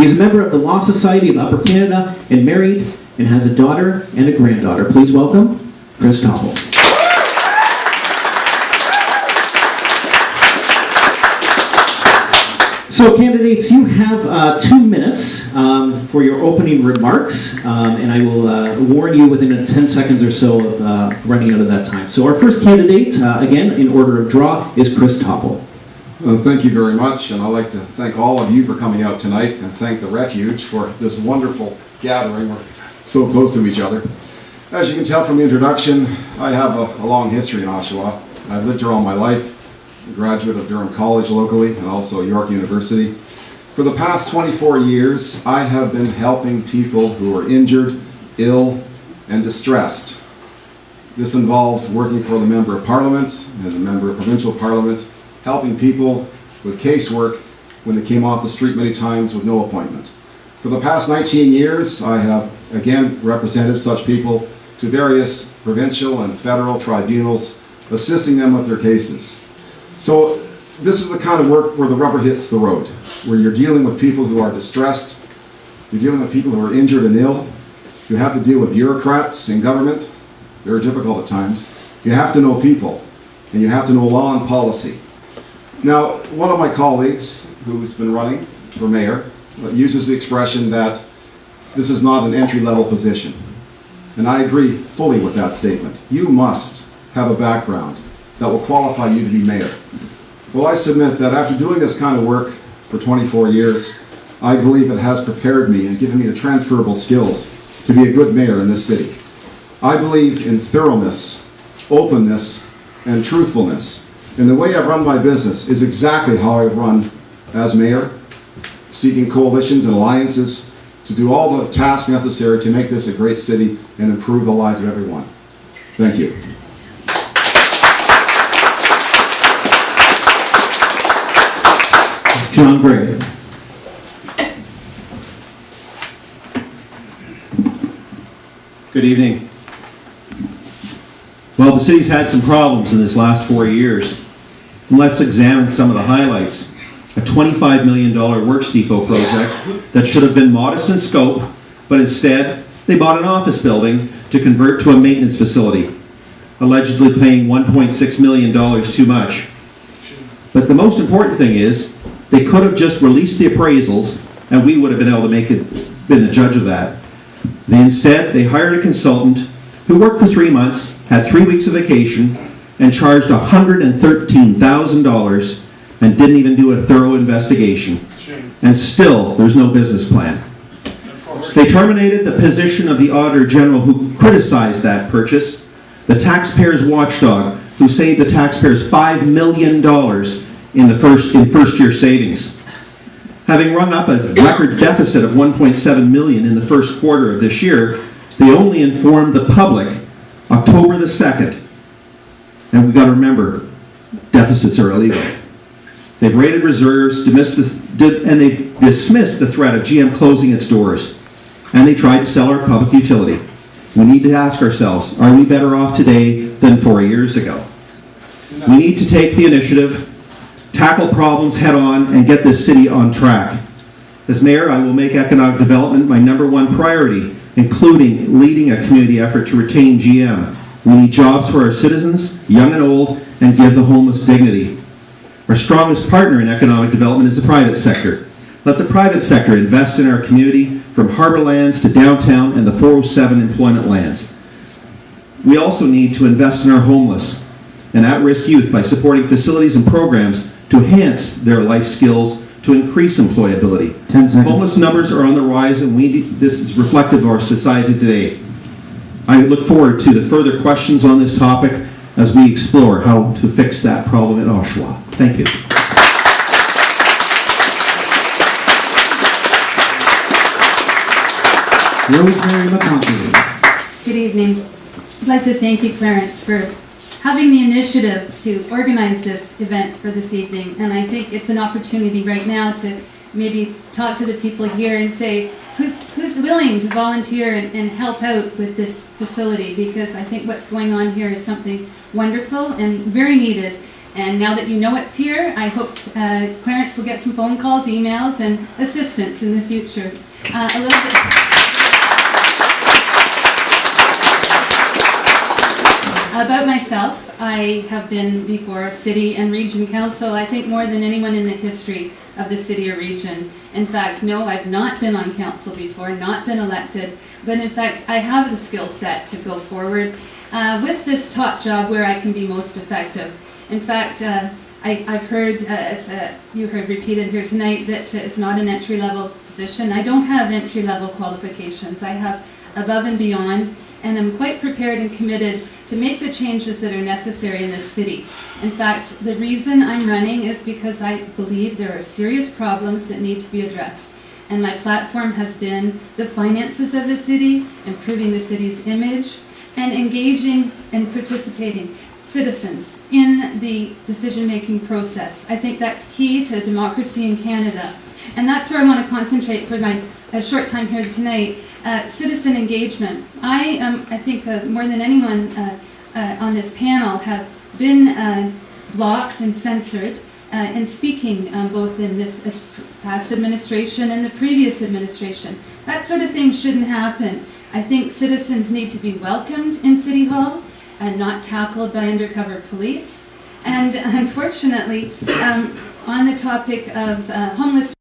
He is a member of the Law Society of Upper Canada and married and has a daughter and a granddaughter. Please welcome Chris Topple. So candidates, you have uh, two minutes um, for your opening remarks, um, and I will uh, warn you within 10 seconds or so of uh, running out of that time. So our first candidate, uh, again, in order of draw, is Chris Topple. Well, thank you very much, and I'd like to thank all of you for coming out tonight and thank the Refuge for this wonderful gathering. We're so close to each other. As you can tell from the introduction, I have a, a long history in Oshawa. I've lived here all my life, a graduate of Durham College locally and also York University. For the past 24 years, I have been helping people who are injured, ill, and distressed. This involved working for the Member of Parliament and the Member of Provincial Parliament helping people with casework when they came off the street many times with no appointment. For the past 19 years, I have again represented such people to various provincial and federal tribunals, assisting them with their cases. So this is the kind of work where the rubber hits the road, where you're dealing with people who are distressed, you're dealing with people who are injured and ill, you have to deal with bureaucrats in government, very difficult at times. You have to know people, and you have to know law and policy. Now, one of my colleagues who's been running for mayor uses the expression that this is not an entry-level position. And I agree fully with that statement. You must have a background that will qualify you to be mayor. Well, I submit that after doing this kind of work for 24 years, I believe it has prepared me and given me the transferable skills to be a good mayor in this city. I believe in thoroughness, openness, and truthfulness. And the way I've run my business is exactly how I've run as mayor, seeking coalitions and alliances to do all the tasks necessary to make this a great city and improve the lives of everyone. Thank you. John Gray. Good evening. Well, the city's had some problems in this last four years. Let's examine some of the highlights. A $25 million Works Depot project that should have been modest in scope, but instead, they bought an office building to convert to a maintenance facility, allegedly paying $1.6 million too much. But the most important thing is, they could have just released the appraisals, and we would have been able to make it, been the judge of that. They instead, they hired a consultant who worked for three months, had three weeks of vacation, and charged $113,000 and didn't even do a thorough investigation. And still, there's no business plan. They terminated the position of the Auditor General who criticized that purchase, the taxpayers watchdog who saved the taxpayers $5 million in the first, in first year savings. Having rung up a record deficit of 1.7 million in the first quarter of this year, they only informed the public October the 2nd. And we've got to remember, deficits are illegal. They've raided reserves, and they dismissed the threat of GM closing its doors. And they tried to sell our public utility. We need to ask ourselves, are we better off today than four years ago? We need to take the initiative, tackle problems head on, and get this city on track. As mayor, I will make economic development my number one priority, including leading a community effort to retain GM. We need jobs for our citizens, young and old, and give the homeless dignity. Our strongest partner in economic development is the private sector. Let the private sector invest in our community, from harbor lands to downtown and the 407 employment lands. We also need to invest in our homeless and at-risk youth by supporting facilities and programs to enhance their life skills to increase employability. 10 seconds. Homeless numbers are on the rise and we, this is reflective of our society today. I look forward to the further questions on this topic as we explore how to fix that problem in Oshawa. Thank you. Rosemary McConkey. Good evening. I'd like to thank you, Clarence, for having the initiative to organize this event for this evening. And I think it's an opportunity right now to maybe talk to the people here and say, who's, who's willing to volunteer and, and help out with this facility? Because I think what's going on here is something wonderful and very needed. And now that you know it's here, I hope uh, Clarence will get some phone calls, emails, and assistance in the future. Uh, a little bit. About myself, I have been before city and region council, I think more than anyone in the history of the city or region. In fact, no, I've not been on council before, not been elected, but in fact, I have the skill set to go forward uh, with this top job where I can be most effective. In fact, uh, I, I've heard, uh, as uh, you heard repeated here tonight, that uh, it's not an entry-level position. I don't have entry-level qualifications. I have above and beyond, and I'm quite prepared and committed to make the changes that are necessary in this city. In fact, the reason I'm running is because I believe there are serious problems that need to be addressed. And my platform has been the finances of the city, improving the city's image, and engaging and participating citizens in the decision-making process. I think that's key to democracy in Canada. And that's where I want to concentrate for my uh, short time here tonight, uh, citizen engagement. I I think, uh, more than anyone uh, uh, on this panel, have been uh, blocked and censored in speaking um, both in this past administration and the previous administration. That sort of thing shouldn't happen. I think citizens need to be welcomed in City Hall and not tackled by undercover police. And unfortunately, um, on the topic of uh, homeless